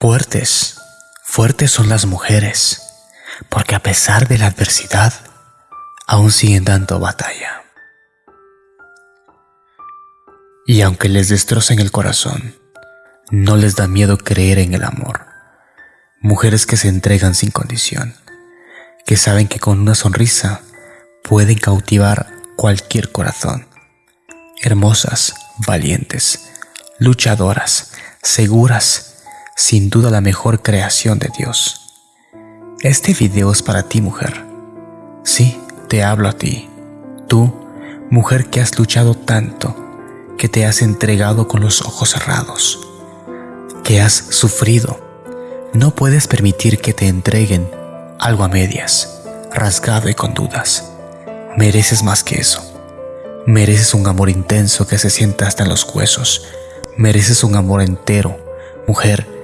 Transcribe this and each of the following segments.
Fuertes, fuertes son las mujeres, porque a pesar de la adversidad, aún siguen dando batalla. Y aunque les destrocen el corazón, no les da miedo creer en el amor. Mujeres que se entregan sin condición, que saben que con una sonrisa pueden cautivar cualquier corazón. Hermosas, valientes, luchadoras, seguras, sin duda la mejor creación de Dios. Este video es para ti, mujer. Sí, te hablo a ti. Tú, mujer que has luchado tanto, que te has entregado con los ojos cerrados, que has sufrido. No puedes permitir que te entreguen algo a medias, rasgado y con dudas. Mereces más que eso. Mereces un amor intenso que se sienta hasta en los huesos. Mereces un amor entero, mujer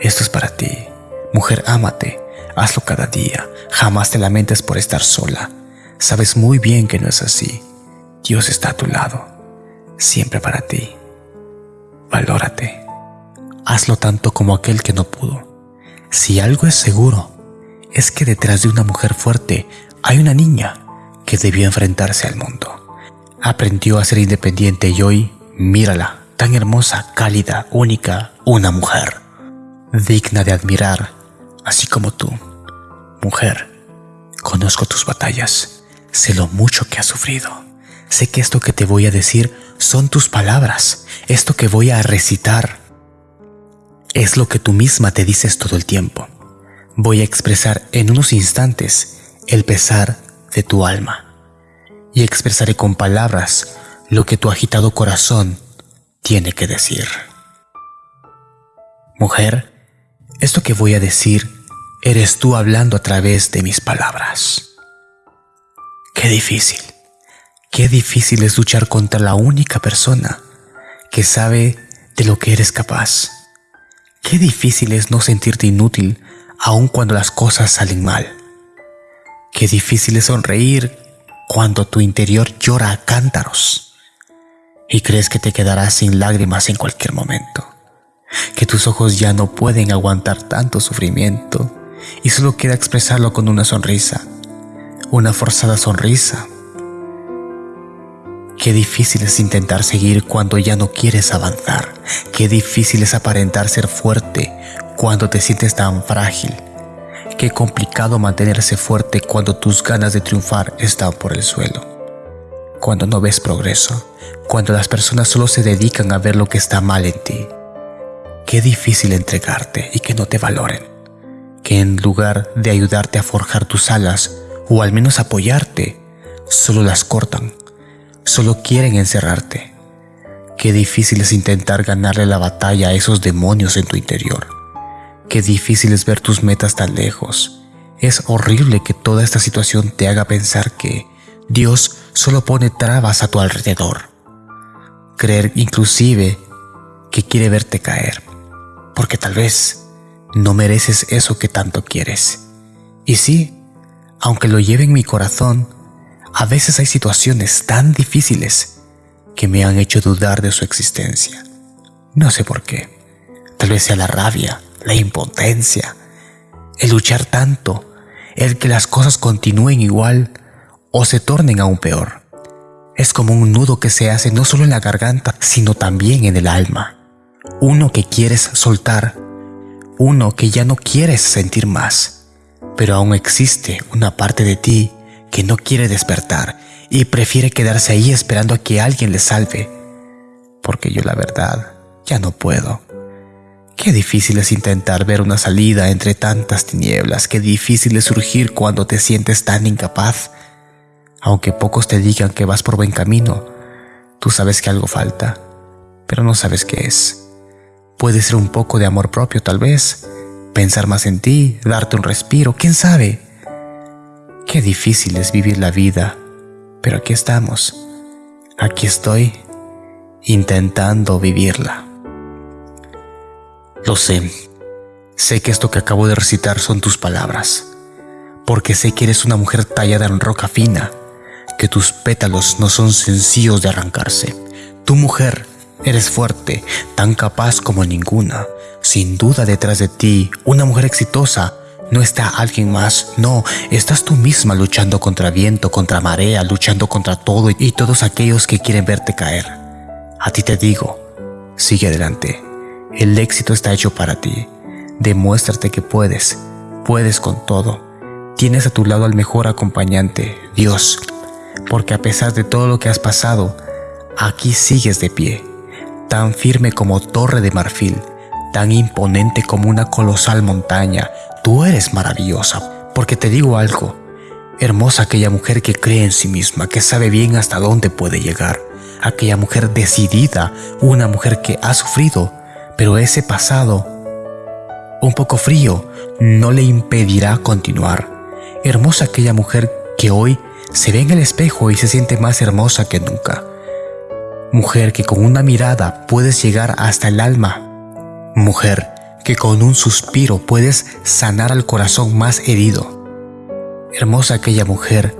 esto es para ti. Mujer, ámate. Hazlo cada día. Jamás te lamentes por estar sola. Sabes muy bien que no es así. Dios está a tu lado. Siempre para ti. Valórate. Hazlo tanto como aquel que no pudo. Si algo es seguro, es que detrás de una mujer fuerte hay una niña que debió enfrentarse al mundo. Aprendió a ser independiente y hoy, mírala, tan hermosa, cálida, única, una mujer digna de admirar, así como tú. Mujer, conozco tus batallas, sé lo mucho que has sufrido. Sé que esto que te voy a decir son tus palabras, esto que voy a recitar es lo que tú misma te dices todo el tiempo. Voy a expresar en unos instantes el pesar de tu alma y expresaré con palabras lo que tu agitado corazón tiene que decir. Mujer, esto que voy a decir eres tú hablando a través de mis palabras. Qué difícil, qué difícil es luchar contra la única persona que sabe de lo que eres capaz. Qué difícil es no sentirte inútil aun cuando las cosas salen mal. Qué difícil es sonreír cuando tu interior llora a cántaros y crees que te quedarás sin lágrimas en cualquier momento que tus ojos ya no pueden aguantar tanto sufrimiento y solo queda expresarlo con una sonrisa, una forzada sonrisa. Qué difícil es intentar seguir cuando ya no quieres avanzar. Qué difícil es aparentar ser fuerte cuando te sientes tan frágil. Qué complicado mantenerse fuerte cuando tus ganas de triunfar están por el suelo. Cuando no ves progreso. Cuando las personas solo se dedican a ver lo que está mal en ti. Qué difícil entregarte y que no te valoren. Que en lugar de ayudarte a forjar tus alas o al menos apoyarte, solo las cortan. Solo quieren encerrarte. Qué difícil es intentar ganarle la batalla a esos demonios en tu interior. Qué difícil es ver tus metas tan lejos. Es horrible que toda esta situación te haga pensar que Dios solo pone trabas a tu alrededor. Creer inclusive que quiere verte caer porque tal vez no mereces eso que tanto quieres. Y sí, aunque lo lleve en mi corazón, a veces hay situaciones tan difíciles que me han hecho dudar de su existencia. No sé por qué. Tal vez sea la rabia, la impotencia, el luchar tanto, el que las cosas continúen igual o se tornen aún peor. Es como un nudo que se hace no solo en la garganta, sino también en el alma uno que quieres soltar, uno que ya no quieres sentir más, pero aún existe una parte de ti que no quiere despertar y prefiere quedarse ahí esperando a que alguien le salve, porque yo la verdad ya no puedo. Qué difícil es intentar ver una salida entre tantas tinieblas, qué difícil es surgir cuando te sientes tan incapaz. Aunque pocos te digan que vas por buen camino, tú sabes que algo falta, pero no sabes qué es. Puede ser un poco de amor propio tal vez, pensar más en ti, darte un respiro, quién sabe. Qué difícil es vivir la vida, pero aquí estamos. Aquí estoy intentando vivirla. Lo sé. Sé que esto que acabo de recitar son tus palabras, porque sé que eres una mujer tallada en roca fina, que tus pétalos no son sencillos de arrancarse. Tu mujer Eres fuerte, tan capaz como ninguna. Sin duda detrás de ti, una mujer exitosa. No está alguien más, no, estás tú misma luchando contra viento, contra marea, luchando contra todo y todos aquellos que quieren verte caer. A ti te digo, sigue adelante. El éxito está hecho para ti. Demuéstrate que puedes, puedes con todo. Tienes a tu lado al mejor acompañante, Dios, porque a pesar de todo lo que has pasado, aquí sigues de pie, tan firme como torre de marfil, tan imponente como una colosal montaña. Tú eres maravillosa, porque te digo algo, hermosa aquella mujer que cree en sí misma, que sabe bien hasta dónde puede llegar, aquella mujer decidida, una mujer que ha sufrido, pero ese pasado un poco frío no le impedirá continuar. Hermosa aquella mujer que hoy se ve en el espejo y se siente más hermosa que nunca. Mujer que con una mirada puedes llegar hasta el alma. Mujer que con un suspiro puedes sanar al corazón más herido. Hermosa aquella mujer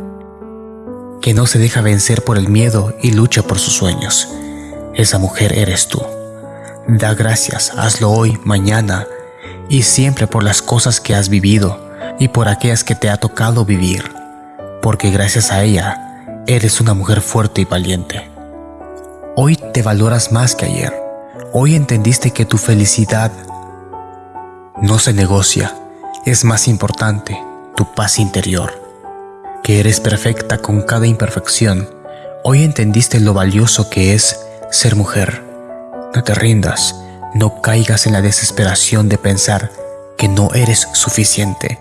que no se deja vencer por el miedo y lucha por sus sueños. Esa mujer eres tú. Da gracias, hazlo hoy, mañana, y siempre por las cosas que has vivido y por aquellas que te ha tocado vivir, porque gracias a ella eres una mujer fuerte y valiente. Hoy te valoras más que ayer. Hoy entendiste que tu felicidad no se negocia, es más importante tu paz interior, que eres perfecta con cada imperfección. Hoy entendiste lo valioso que es ser mujer. No te rindas, no caigas en la desesperación de pensar que no eres suficiente.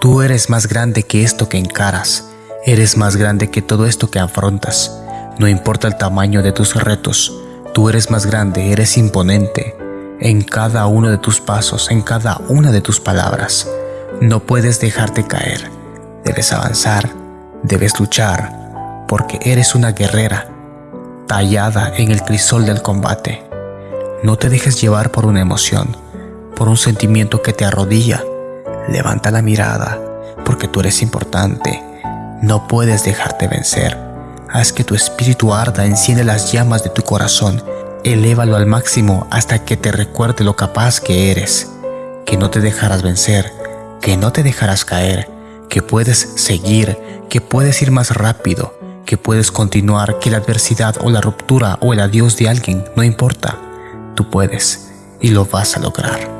Tú eres más grande que esto que encaras. Eres más grande que todo esto que afrontas. No importa el tamaño de tus retos. Tú eres más grande, eres imponente. En cada uno de tus pasos, en cada una de tus palabras. No puedes dejarte caer. Debes avanzar, debes luchar, porque eres una guerrera, tallada en el crisol del combate. No te dejes llevar por una emoción, por un sentimiento que te arrodilla. Levanta la mirada, porque tú eres importante. No puedes dejarte vencer. Haz que tu espíritu arda, enciende las llamas de tu corazón. Elévalo al máximo hasta que te recuerde lo capaz que eres. Que no te dejarás vencer, que no te dejarás caer, que puedes seguir, que puedes ir más rápido, que puedes continuar, que la adversidad o la ruptura o el adiós de alguien no importa tú puedes y lo vas a lograr.